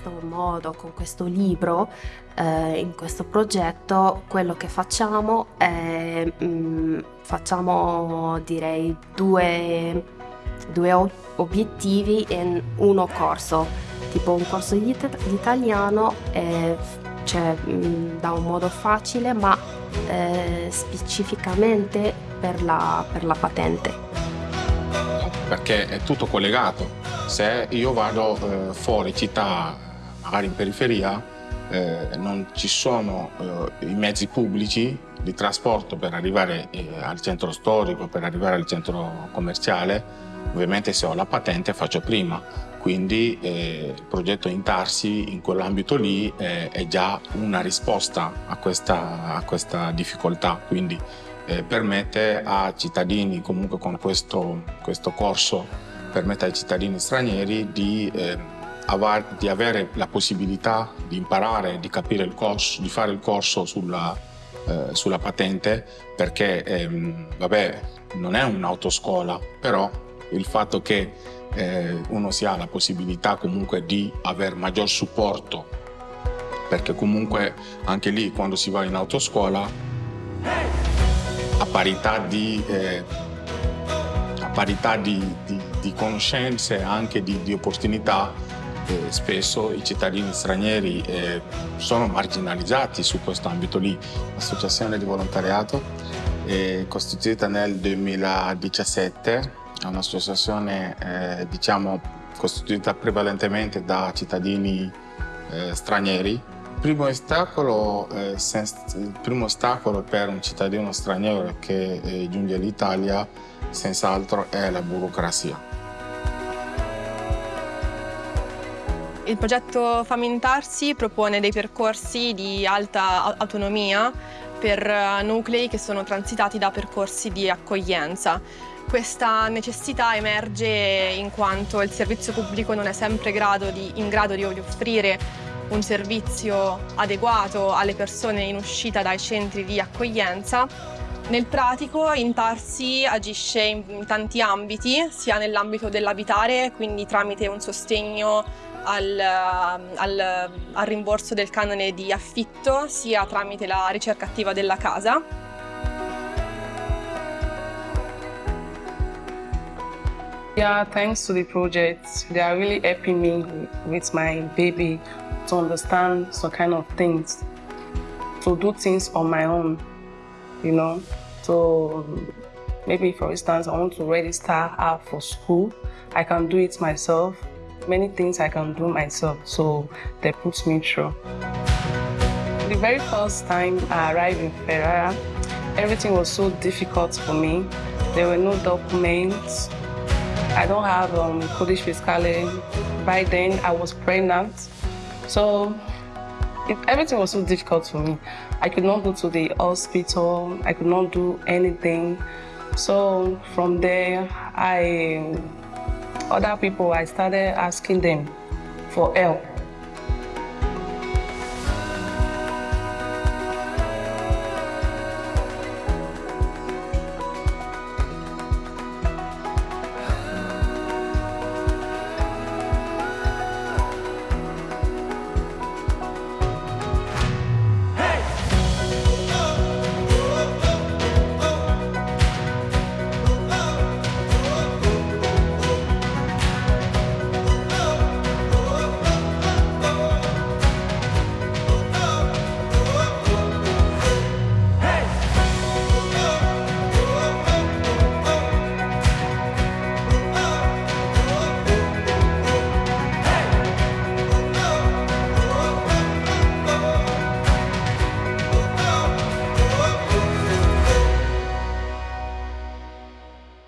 questo modo, con questo libro, eh, in questo progetto, quello che facciamo è mh, mm, facciamo direi due, due obiettivi in uno corso, tipo un corso di, di italiano eh, cioè, mh, da un modo facile ma eh, specificamente per la, per la patente. Perché è tutto collegato. Se io vado eh, fuori città, magari in periferia, eh, non ci sono eh, i mezzi pubblici di trasporto per arrivare eh, al centro storico, per arrivare al centro commerciale, ovviamente se ho la patente faccio prima, quindi eh, il progetto Intarsi in quell'ambito lì eh, è già una risposta a questa, a questa difficoltà, quindi eh, permette a cittadini comunque con questo, questo, corso, permette ai cittadini stranieri di, di, avere la possibilità di imparare, di capire il corso, di fare il corso sulla, eh, sulla patente perché ehm, vabbè, non è un'autoscuola, però il fatto che eh, uno si ha la possibilità comunque di avere maggior supporto perché comunque anche lì quando si va in autoscuola a parità di, eh, parità di, di, di conoscenze e anche di, di opportunità eh, spesso i cittadini stranieri eh, sono marginalizzati su questo ambito lì. L'associazione di volontariato è costituita nel 2017 è un'associazione eh, diciamo, costituita prevalentemente da cittadini stranieri. Primo, ostacolo, il primo ostacolo per un cittadino straniero che giunge all'Italia senz'altro è la burocrazia. Il progetto Famintarsi propone dei percorsi di alta autonomia per eh, nuclei che sono transitati da percorsi di accoglienza. Questa necessità emerge in quanto il servizio pubblico non è sempre grado di, in grado di offrire un servizio adeguato alle persone in uscita dai centri di accoglienza. Nel pratico Intarsi agisce in tanti ambiti, sia nell'ambito dell'abitare, quindi tramite un sostegno al, al, al rimborso del canone di affitto, sia tramite la ricerca attiva della casa, Yeah, thanks to the project, they are really helping me with my baby to understand some kind of things, to do things on my own, you know. So maybe, for instance, I want to register her for school. I can do it myself. Many things I can do myself, so they put me through. The very first time I arrived in Ferrara, everything was so difficult for me. There were no documents, I don't have um, Kurdish fiscale. By then, I was pregnant. So it, everything was so difficult for me. I could not go to the hospital. I could not do anything. So from there, I, other people, I started asking them for help.